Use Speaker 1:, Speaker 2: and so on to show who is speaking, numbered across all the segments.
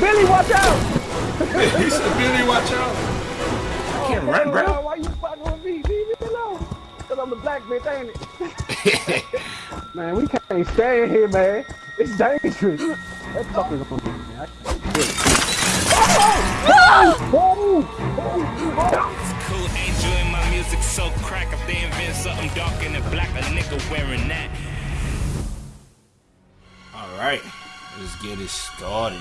Speaker 1: Billy, watch out!
Speaker 2: he said, Billy, watch out.
Speaker 1: I
Speaker 2: can't run, bro.
Speaker 1: Why you fucking with me? Leave me alone. Cause I'm the black bitch, ain't it? man, we can't stay in here, man. It's dangerous. That fucker's on me, man. I can't do it. Oh! Oh! Oh!
Speaker 3: Cool, enjoying my music so crack. If they invent something dark and black, a nigga wearing that.
Speaker 2: Alright, let's get it started.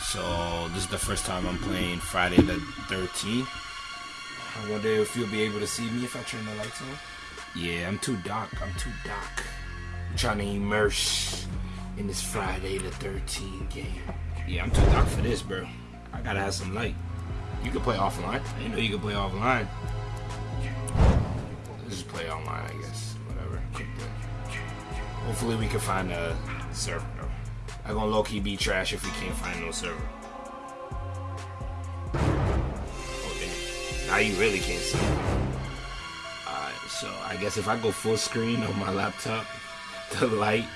Speaker 2: So, this is the first time I'm playing Friday the 13th. I wonder if you'll be able to see me if I turn the lights on. Yeah, I'm too dark. I'm too dark. I'm trying to immerse in this Friday the 13th game. Yeah, I'm too dark for this, bro. I gotta have some light. You can play offline. I know you can play offline. Let's just play online, I guess. Whatever. Hopefully we can find a server, I'm gonna low-key be trash if we can't find no server. Oh, damn. Now you really can't see. Alright, so I guess if I go full screen on my laptop, the light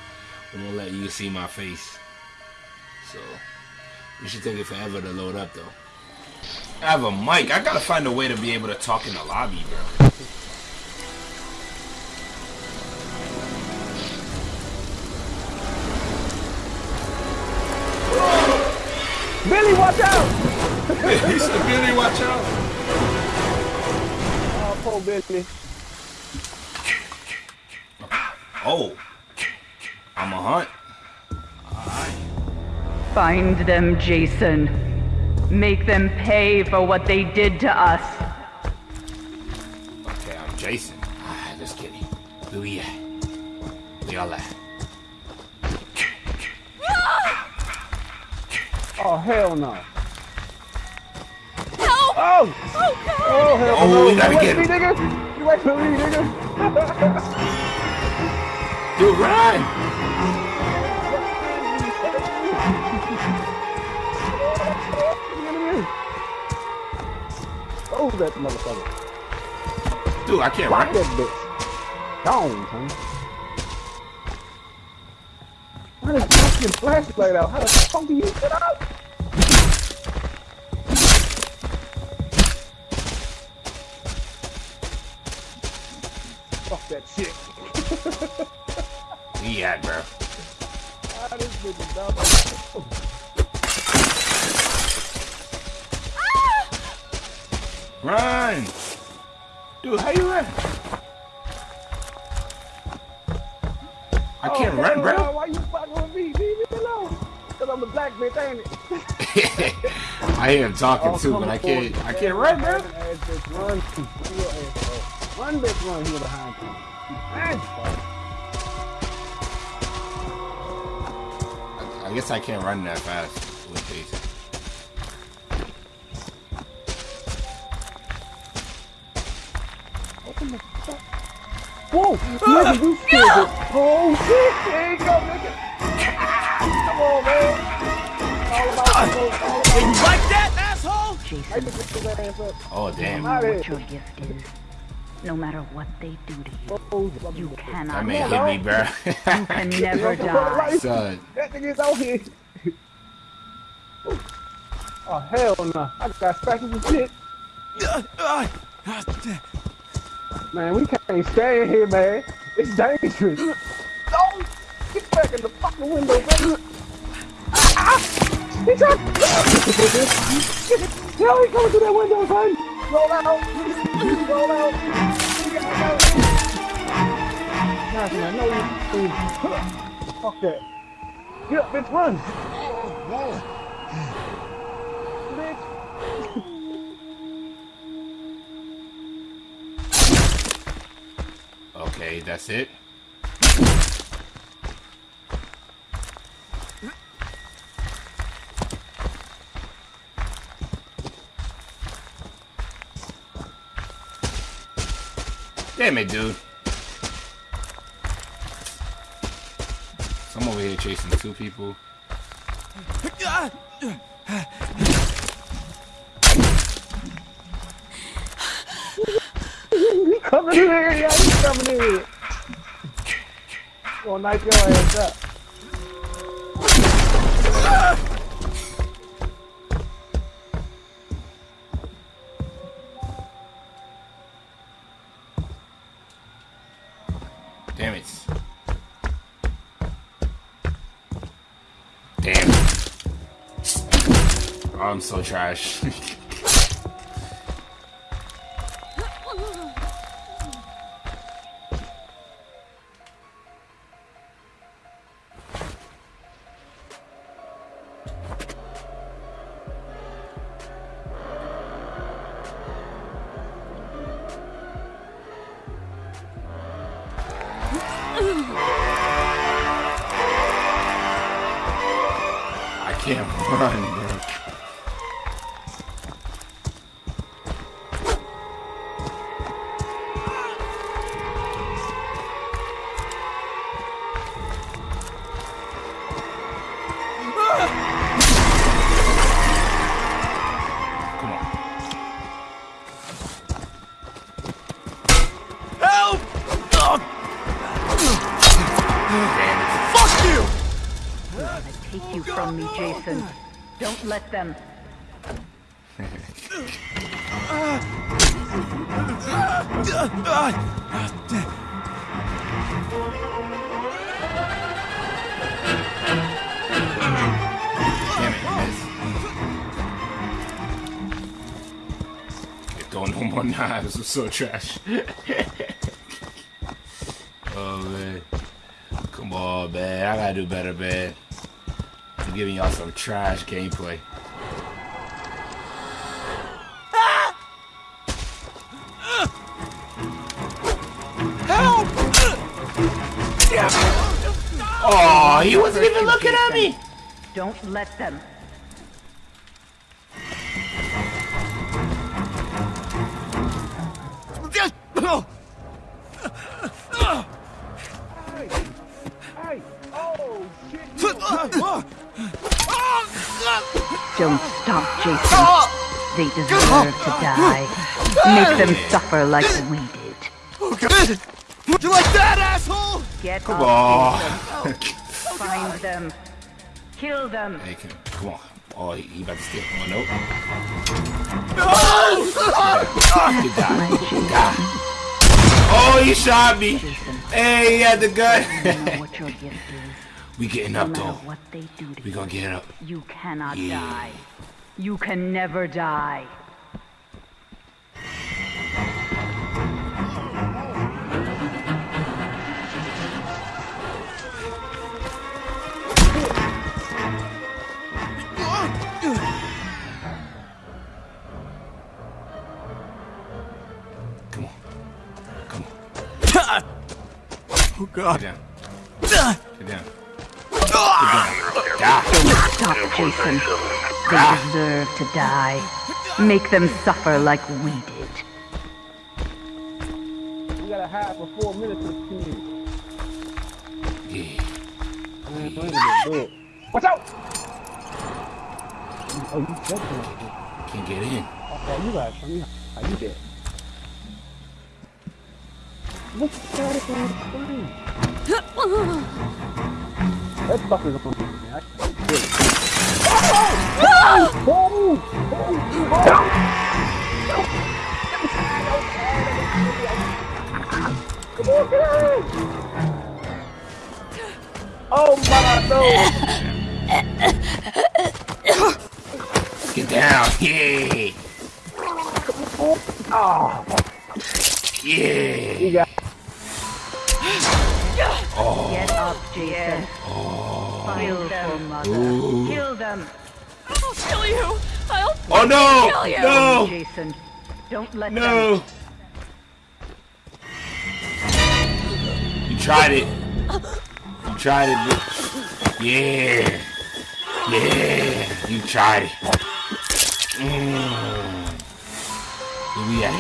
Speaker 2: won't let you see my face. So, you should take it forever to load up, though. I have a mic. I gotta find a way to be able to talk in the lobby, bro.
Speaker 1: Billy, watch out!
Speaker 2: he said, Billy, watch out.
Speaker 1: Oh, poor Billy.
Speaker 2: Oh. I'm a hunt.
Speaker 4: Find them, Jason. Make them pay for what they did to us.
Speaker 2: Okay, I'm Jason. Ah, just kidding. Who we at? We all at?
Speaker 1: Oh, hell no.
Speaker 4: Help!
Speaker 1: Oh!
Speaker 4: Oh, oh God!
Speaker 1: Oh, hell
Speaker 2: Oh,
Speaker 1: no.
Speaker 2: we gotta
Speaker 1: you
Speaker 2: get
Speaker 1: wait me,
Speaker 2: him.
Speaker 1: nigga. You wait for me, nigga.
Speaker 2: Dude, run!
Speaker 1: Oh, that motherfucker.
Speaker 2: Dude, I can't
Speaker 1: Rock
Speaker 2: run.
Speaker 1: that bitch. Gone, son. Why this fucking flashlight out? How the fuck do you get out?
Speaker 2: At, bro.
Speaker 1: Ah, this bitch is dumb.
Speaker 2: Run! Dude, how you run? I can't
Speaker 1: Oh,
Speaker 2: run, bro.
Speaker 1: Why you fucking with me? Leave me alone. Cause I'm a black bitch, ain't it?
Speaker 2: I hear him talking
Speaker 1: Oh,
Speaker 2: too, but I can't. I can't run, bro.
Speaker 1: Ass bitch, Run, Run. Run, bitch, run here behind you. Man,
Speaker 2: I guess I can't run that fast with Jason.
Speaker 1: open the fuck. Whoa, nigga, you ah! scared it. Oh shit, there you go, nigga. Come on, man. All about ah! the all about
Speaker 3: You like that, asshole?
Speaker 1: I just get his ass up.
Speaker 2: Oh damn!
Speaker 4: What your gift is. No matter what they do to you,
Speaker 1: Oh,
Speaker 4: you cannot
Speaker 2: man
Speaker 4: die.
Speaker 2: hit me, bro.
Speaker 4: You can never die.
Speaker 2: Son,
Speaker 1: That nigga's out here. Oh, hell no. I got scratches and shit. Man, we can't stay in here, man. It's dangerous. No! Get back in the fucking window, baby. Ah! ah. He tried. Yo, he coming through that window, son. Roll out. Roll out. Gosh, man, no, you. Fuck that. Get up, bitch, run. Bitch.
Speaker 2: okay, that's it. Damn it, dude. I'm over here chasing two people.
Speaker 1: Coming in here, yeah, he coming in here. Gonna knife your ass up.
Speaker 2: Damn it. Damn. Oh, I'm so trash. Can't run,
Speaker 4: Don't let them.
Speaker 2: Damn it, miss. No more knives. I'm so trash. oh man. Come on, man. I gotta do better, man. Giving y'all some trash gameplay.
Speaker 5: Help!
Speaker 2: Oh, he wasn't even looking at me.
Speaker 4: Don't let them. Don't stop, Jason. Oh! They deserve to die. Make them suffer like we did.
Speaker 5: Oh, God. You like that, asshole?
Speaker 4: Get
Speaker 2: Come on.
Speaker 4: Jason. Find them. Kill them.
Speaker 2: Hey, come, come on. Oh, he, he about to steal. Oh, nope. Good die. Good die. Oh, he shot me. Hey, he had the
Speaker 4: You
Speaker 2: gun.
Speaker 4: know what your gift is.
Speaker 2: we getting up,
Speaker 4: matter
Speaker 2: though.
Speaker 4: what they do to
Speaker 2: We
Speaker 4: you,
Speaker 2: gonna get up.
Speaker 4: you cannot
Speaker 2: Yeah.
Speaker 4: die. You can never die.
Speaker 2: Come on. Come on.
Speaker 5: Oh, God.
Speaker 2: Get down. Get down. Get down. Die.
Speaker 4: Stop, Jason. They deserve to die. Make them suffer like we did.
Speaker 1: We got a half or four minutes to see.
Speaker 2: Yeah.
Speaker 1: Man, I ain't gonna do it. Watch out! Oh, you definitely.
Speaker 2: Can't get in.
Speaker 1: Oh, you got me. How you did? Look at it on the screen. That fucker's on me, man. I can't do it. Oh! Oh! Come on, get out! Oh my no!
Speaker 2: Get down. Yeah.
Speaker 1: Oh,
Speaker 2: no!
Speaker 6: Kill you.
Speaker 2: No!
Speaker 4: Jason. Don't let them.
Speaker 2: No! You tried it. You tried it, bitch. Yeah. Yeah. You tried it. Mm. Where we at?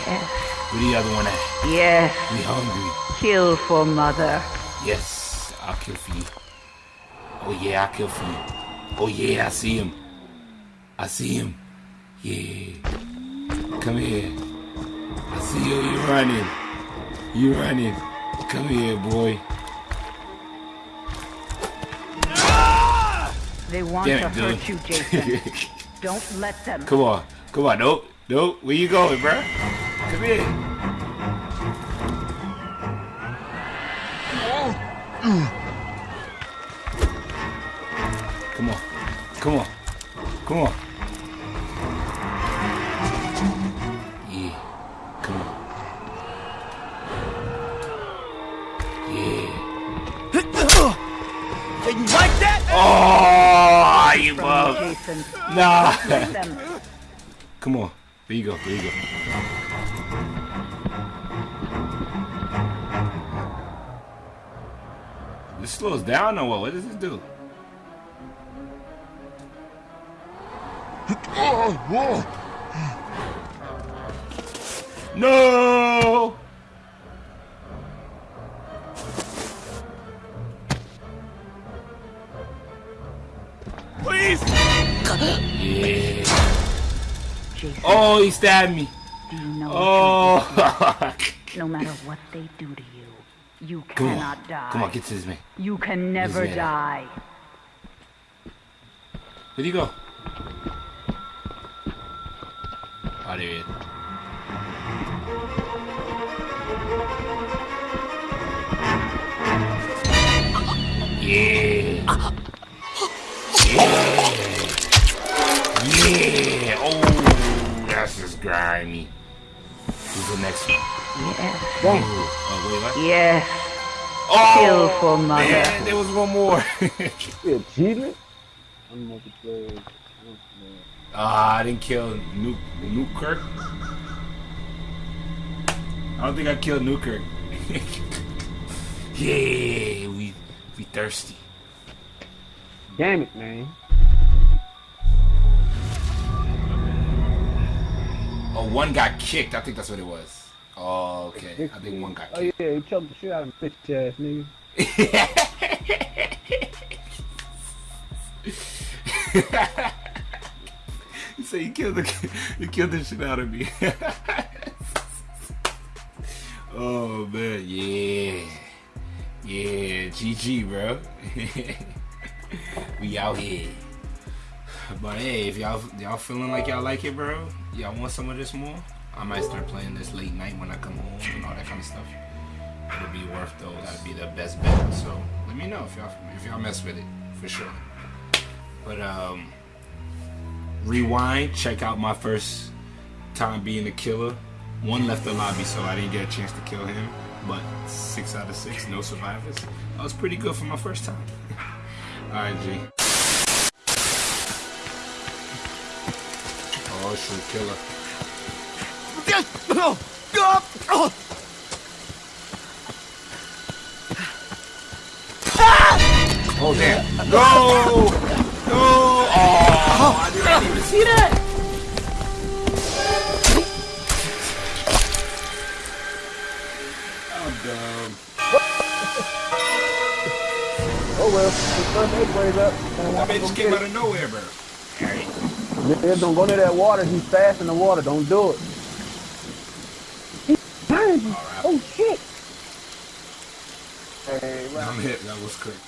Speaker 2: Where the other one at?
Speaker 4: Yes.
Speaker 2: We hungry.
Speaker 4: Kill for mother.
Speaker 2: Yes. I'll kill for you. Oh yeah, I'll kill for you. Oh yeah, I see him. I see him. Yeah. Come here. I see you. You running. You running. Come here, boy.
Speaker 4: They want
Speaker 2: Damn
Speaker 4: to
Speaker 2: it,
Speaker 4: hurt you, Jason. Don't let them.
Speaker 2: Come on. Come on. Nope. Nope. Where you going, bruh? Come here. Come on. Come on. Come on.
Speaker 5: You
Speaker 4: From
Speaker 2: Nah.
Speaker 4: Let
Speaker 2: Come on. There you go. There you go. This slows down or what? What does this do? Oh,
Speaker 5: no!
Speaker 2: Yeah.
Speaker 4: Jason,
Speaker 2: Oh, he stabbed me.
Speaker 4: do you know
Speaker 2: Oh.
Speaker 4: no matter what they do to you, you
Speaker 2: Come
Speaker 4: cannot
Speaker 2: on.
Speaker 4: die.
Speaker 2: Come on, get to this man.
Speaker 4: You can never die.
Speaker 2: Where'd he go? Oh, there he is. Oh, is grimy. Who's the next one?
Speaker 4: Yes.
Speaker 1: Dang.
Speaker 2: Oh, wait, what?
Speaker 4: Yes.
Speaker 2: Oh,
Speaker 4: Kill for mother.
Speaker 2: man, there was one more.
Speaker 1: You achievement? Unmultiplied.
Speaker 2: Ah, I didn't kill Nuke Newkirk. I don't think I killed Newkirk. yeah, we we thirsty.
Speaker 1: Damn it, man.
Speaker 2: Oh, one got kicked. I think that's what it was. Oh, okay. I think one got
Speaker 1: Oh yeah, he choked the shit out of me, bitch ass nigga.
Speaker 2: You say you killed the you killed the shit out of me. oh man, yeah, yeah, GG, bro. we out here. But hey, if y'all y'all feeling like y'all like it, bro, y'all want some of this more, I might start playing this late night when I come home and all that kind of stuff. It'll be worth those. That'll be the best bet. So let me know if y'all if y'all mess with it for sure. But um rewind, check out my first time being a killer. One left the lobby, so I didn't get a chance to kill him. But six out of six, no survivors. That was pretty good for my first time. Alright, G. Oh, killer.
Speaker 5: Oh,
Speaker 2: damn. Go! Go! Oh, I didn't even see that. I'm dumb.
Speaker 1: Oh well, the ways up.
Speaker 2: That bitch came out of nowhere, bro. Alright.
Speaker 1: Nigga, don't go near that water. He's fast in the water. Don't do it. He's behind you. Oh shit. Hey, right.
Speaker 2: I'm hit. That was quick.